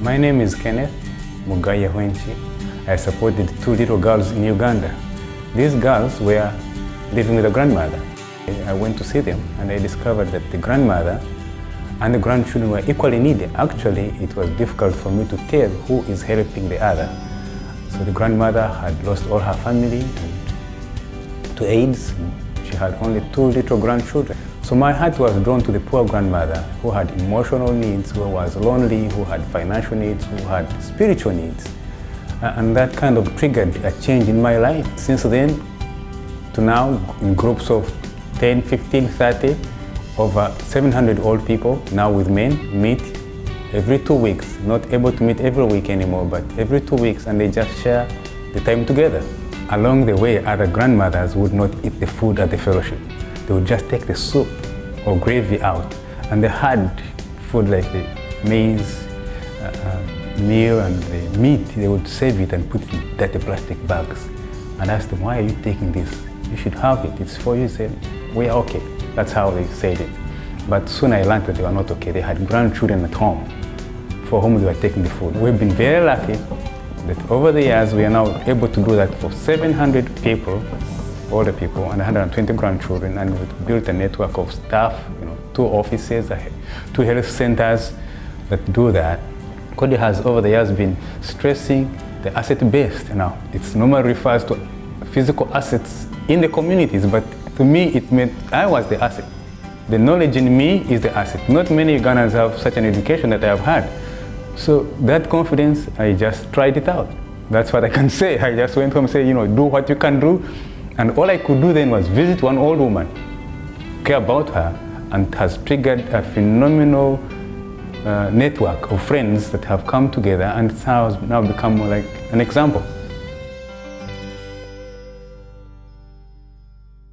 My name is Kenneth Mugayehwenkyi. I supported two little girls in Uganda. These girls were living with a grandmother. I went to see them and I discovered that the grandmother and the grandchildren were equally needy. Actually, it was difficult for me to tell who is helping the other. So the grandmother had lost all her family to AIDS. She had only two little grandchildren. So my heart was drawn to the poor grandmother who had emotional needs, who was lonely, who had financial needs, who had spiritual needs. And that kind of triggered a change in my life. Since then to now, in groups of 10, 15, 30, over 700 old people, now with men, meet every two weeks. Not able to meet every week anymore, but every two weeks, and they just share the time together. Along the way, other grandmothers would not eat the food at the fellowship. They would just take the soup or gravy out. And they had food like the maize, uh, uh, meal and the meat, they would save it and put it in dirty plastic bags. And ask them, why are you taking this? You should have it, it's for you. Say, we are okay. That's how they said it. But soon I learned that they were not okay. They had grandchildren at home for whom they were taking the food. We've been very lucky that over the years we are now able to do that for 700 people older people and 120 grandchildren and we've built a network of staff, you know, two offices, two health centers that do that. Coady has over the years been stressing the asset-based now. It normally refers to physical assets in the communities, but to me it meant I was the asset. The knowledge in me is the asset. Not many Ugandans have such an education that I have had. So that confidence, I just tried it out. That's what I can say. I just went home and said, you know, do what you can do and all I could do then was visit one old woman, care about her, and has triggered a phenomenal uh, network of friends that have come together and has now become like an example.